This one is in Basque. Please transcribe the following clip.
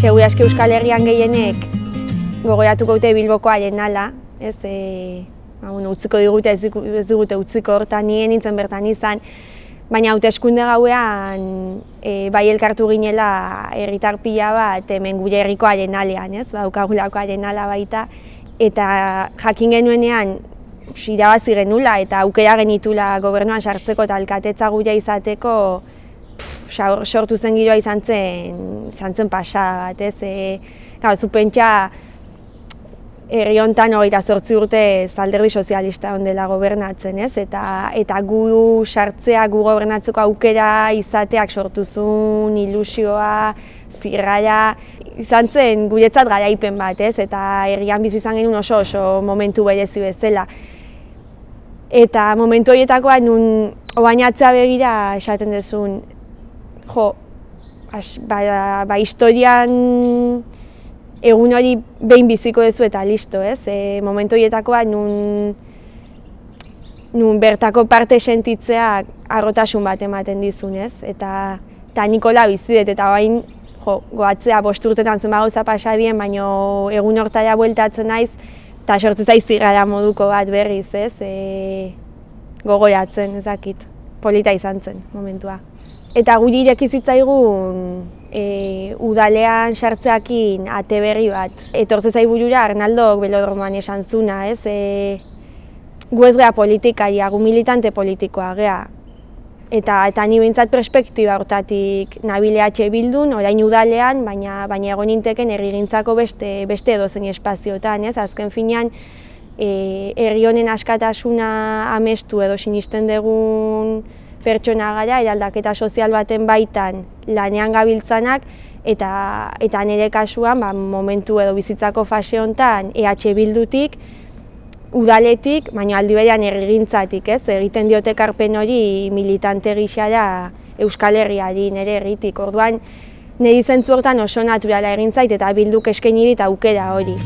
Segura eski Euskal Herrian gehienek gogoratuko dute Bilboko arenala, ez, e, ba, bueno, utziko digute, ez, digu- ez digute utziko hortan nien nintzen bertan izan, baina hauteskunde gauean e, bai elkartu ginela herritar pila bat hemen gure herriko arenalean, ez, daukagulako arenala baita, eta jakin genuenean irabazi genula eta aukera genitula gobernuan sartzeko eta alkatetza gure izateko sortu zen giroa izan zen, izan zen pasada bat, ez? E, gau, zu pentsa herri hontan hogeita zortzi urte alderdi sozialista ondela gobernatzen, ez? Eta, eta gu sartzea, gu gobernatzeko aukera izateak sortu zuen ilusioa, zirrara, izan zen guretzat garaipen bat, ez? Eta herrian bizi izan genuen oso oso momentu berezi bezala. Eta momentu horietakoa nun obainatzea begira esaten dezun, jo, as, ba, ba historian egun hori behin biziko duzu eta listo, ez? E, momentu horietakoa nun, nun bertako parte sentitzea arrotasun bat ematen dizun, ez? Eta, eta Nikola bizi dut, eta bain, jo, goatzea bost urtetan zen gauza pasadien, baino egun hortara bueltatzen naiz, eta sortzen zaiz moduko bat berriz, ez? E, gogoratzen, ez dakit, polita izan zen momentua. Eta guri ireki zitzaigun e, udalean sartzeakin ate berri bat. Etortze zai burura Arnaldok belodromoan esan zuna, ez? E, gu ez gea politikaria, gu militante politikoa gea. Eta, eta ni behintzat perspektiba hortatik nabile EH bildun, orain udalean, baina, baina egon ninteken herrigintzako beste, beste edozein espaziotan, ez? Azken finean, herri honen askatasuna amestu edo sinisten dugun pertsona gara, eraldaketa sozial baten baitan lanean gabiltzanak, eta, eta nire kasuan ba, momentu edo bizitzako fase honetan EH bildutik, udaletik, baina aldi berean herrigintzatik, ez? Egiten diote karpen hori militante gixara Euskal Herriari nire herritik. Orduan, niri zentzu hortan oso naturala egin zait eta bilduk eskaini dit aukera hori.